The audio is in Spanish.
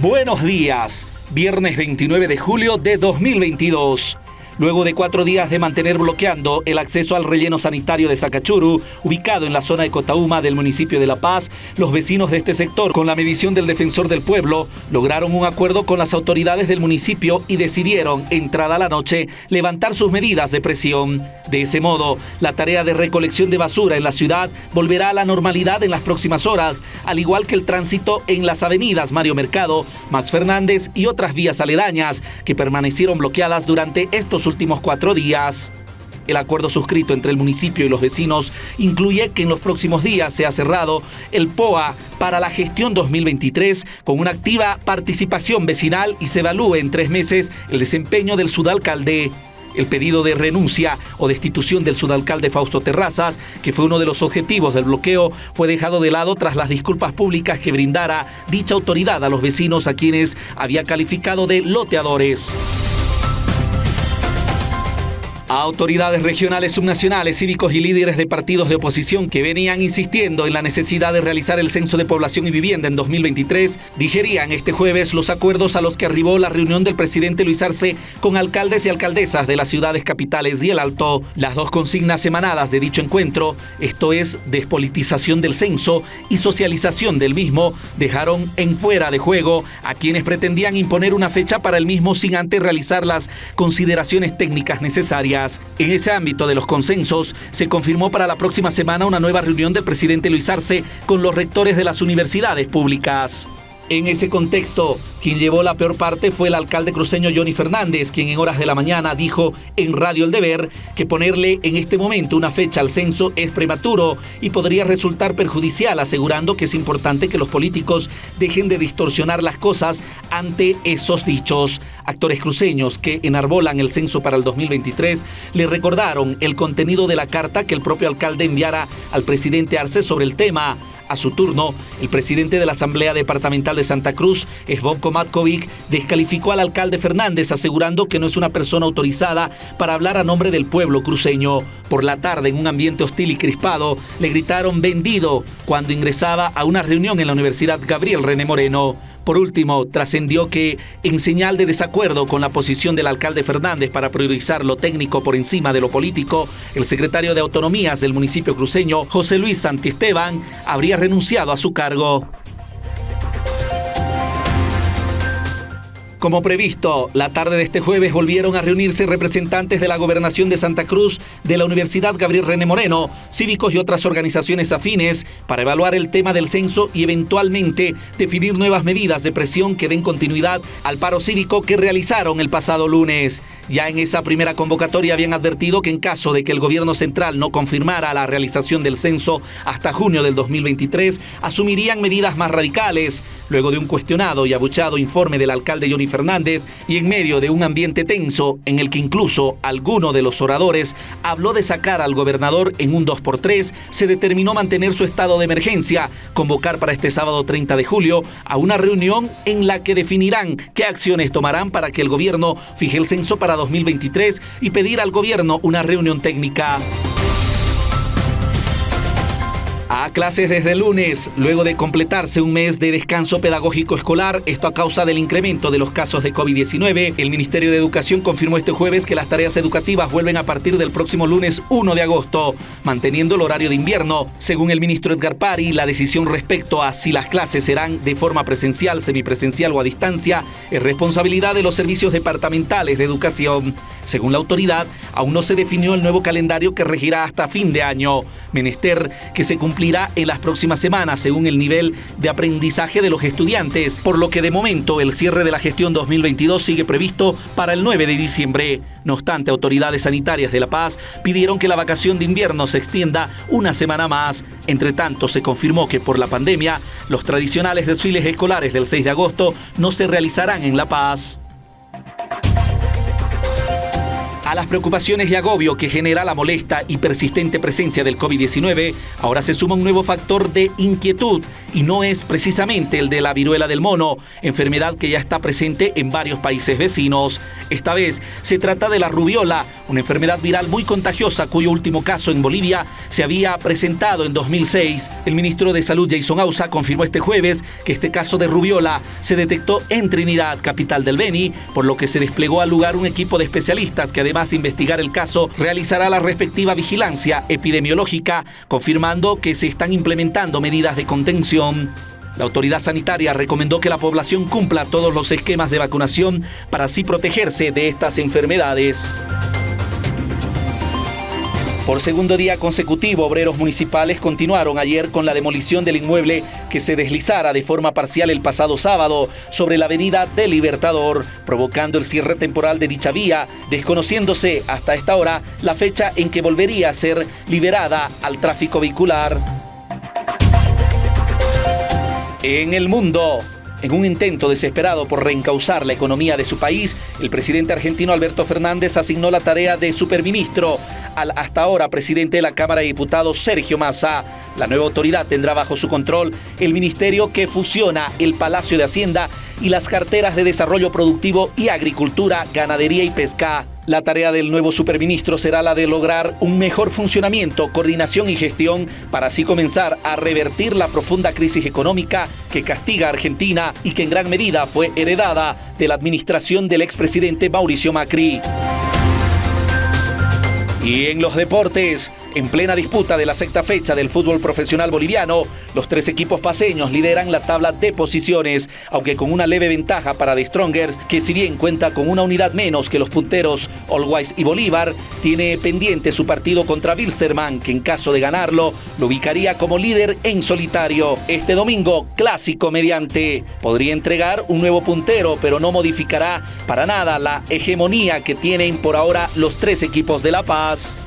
Buenos días, viernes 29 de julio de 2022. Luego de cuatro días de mantener bloqueando el acceso al relleno sanitario de Sacachuru, ubicado en la zona de Cotauma del municipio de La Paz, los vecinos de este sector, con la medición del defensor del pueblo, lograron un acuerdo con las autoridades del municipio y decidieron, entrada la noche, levantar sus medidas de presión. De ese modo, la tarea de recolección de basura en la ciudad volverá a la normalidad en las próximas horas, al igual que el tránsito en las avenidas Mario Mercado, Max Fernández y otras vías aledañas que permanecieron bloqueadas durante estos últimos cuatro días. El acuerdo suscrito entre el municipio y los vecinos incluye que en los próximos días se ha cerrado el POA para la gestión 2023 con una activa participación vecinal y se evalúe en tres meses el desempeño del sudalcalde. El pedido de renuncia o destitución del sudalcalde Fausto Terrazas, que fue uno de los objetivos del bloqueo, fue dejado de lado tras las disculpas públicas que brindara dicha autoridad a los vecinos a quienes había calificado de loteadores. A autoridades regionales, subnacionales, cívicos y líderes de partidos de oposición que venían insistiendo en la necesidad de realizar el censo de población y vivienda en 2023, digerían este jueves los acuerdos a los que arribó la reunión del presidente Luis Arce con alcaldes y alcaldesas de las ciudades capitales y el Alto. Las dos consignas emanadas de dicho encuentro, esto es, despolitización del censo y socialización del mismo, dejaron en fuera de juego a quienes pretendían imponer una fecha para el mismo sin antes realizar las consideraciones técnicas necesarias. En ese ámbito de los consensos, se confirmó para la próxima semana una nueva reunión del presidente Luis Arce con los rectores de las universidades públicas. En ese contexto, quien llevó la peor parte fue el alcalde cruceño Johnny Fernández, quien en horas de la mañana dijo en Radio El Deber que ponerle en este momento una fecha al censo es prematuro y podría resultar perjudicial, asegurando que es importante que los políticos dejen de distorsionar las cosas ante esos dichos. Actores cruceños que enarbolan el censo para el 2023 le recordaron el contenido de la carta que el propio alcalde enviara al presidente Arce sobre el tema. A su turno, el presidente de la Asamblea Departamental de Santa Cruz, Svonko Matkovic, descalificó al alcalde Fernández asegurando que no es una persona autorizada para hablar a nombre del pueblo cruceño. Por la tarde, en un ambiente hostil y crispado, le gritaron vendido cuando ingresaba a una reunión en la Universidad Gabriel René Moreno. Por último, trascendió que, en señal de desacuerdo con la posición del alcalde Fernández para priorizar lo técnico por encima de lo político, el secretario de Autonomías del municipio cruceño, José Luis Santiesteban, habría renunciado a su cargo. Como previsto, la tarde de este jueves volvieron a reunirse representantes de la Gobernación de Santa Cruz, de la Universidad Gabriel René Moreno, cívicos y otras organizaciones afines para evaluar el tema del censo y eventualmente definir nuevas medidas de presión que den continuidad al paro cívico que realizaron el pasado lunes. Ya en esa primera convocatoria habían advertido que en caso de que el gobierno central no confirmara la realización del censo hasta junio del 2023, asumirían medidas más radicales. Luego de un cuestionado y abuchado informe del alcalde Johnny Fernández y en medio de un ambiente tenso en el que incluso alguno de los oradores habló de sacar al gobernador en un 2x3, se determinó mantener su estado de emergencia, convocar para este sábado 30 de julio a una reunión en la que definirán qué acciones tomarán para que el gobierno fije el censo para 2023 y pedir al gobierno una reunión técnica. Clases desde el lunes, luego de completarse un mes de descanso pedagógico escolar, esto a causa del incremento de los casos de COVID-19, el Ministerio de Educación confirmó este jueves que las tareas educativas vuelven a partir del próximo lunes 1 de agosto, manteniendo el horario de invierno. Según el ministro Edgar Pari, la decisión respecto a si las clases serán de forma presencial, semipresencial o a distancia es responsabilidad de los servicios departamentales de educación. Según la autoridad, aún no se definió el nuevo calendario que regirá hasta fin de año, menester que se cumplirá en las próximas semanas según el nivel de aprendizaje de los estudiantes, por lo que de momento el cierre de la gestión 2022 sigue previsto para el 9 de diciembre. No obstante, autoridades sanitarias de La Paz pidieron que la vacación de invierno se extienda una semana más. Entre tanto, se confirmó que por la pandemia, los tradicionales desfiles escolares del 6 de agosto no se realizarán en La Paz. A las preocupaciones y agobio que genera la molesta y persistente presencia del COVID-19, ahora se suma un nuevo factor de inquietud y no es precisamente el de la viruela del mono, enfermedad que ya está presente en varios países vecinos. Esta vez se trata de la rubiola, una enfermedad viral muy contagiosa cuyo último caso en Bolivia se había presentado en 2006. El ministro de Salud Jason Ausa confirmó este jueves que este caso de rubiola se detectó en Trinidad, capital del Beni, por lo que se desplegó al lugar un equipo de especialistas que además de investigar el caso realizará la respectiva vigilancia epidemiológica, confirmando que se están implementando medidas de contención. La autoridad sanitaria recomendó que la población cumpla todos los esquemas de vacunación para así protegerse de estas enfermedades. Por segundo día consecutivo, obreros municipales continuaron ayer con la demolición del inmueble que se deslizara de forma parcial el pasado sábado sobre la avenida del Libertador, provocando el cierre temporal de dicha vía, desconociéndose hasta esta hora la fecha en que volvería a ser liberada al tráfico vehicular. En el mundo, en un intento desesperado por reencauzar la economía de su país, el presidente argentino Alberto Fernández asignó la tarea de superministro al hasta ahora presidente de la Cámara de Diputados Sergio Massa. La nueva autoridad tendrá bajo su control el ministerio que fusiona el Palacio de Hacienda y las carteras de Desarrollo Productivo y Agricultura, Ganadería y Pesca. La tarea del nuevo superministro será la de lograr un mejor funcionamiento, coordinación y gestión para así comenzar a revertir la profunda crisis económica que castiga a Argentina y que en gran medida fue heredada de la administración del expresidente Mauricio Macri. Y en los deportes, en plena disputa de la sexta fecha del fútbol profesional boliviano, los tres equipos paseños lideran la tabla de posiciones, aunque con una leve ventaja para The Strongers, que si bien cuenta con una unidad menos que los punteros Allwise y Bolívar, tiene pendiente su partido contra Wilstermann, que en caso de ganarlo, lo ubicaría como líder en solitario. Este domingo, clásico mediante, podría entregar un nuevo puntero, pero no modificará para nada la hegemonía que tienen por ahora los tres equipos de La Paz.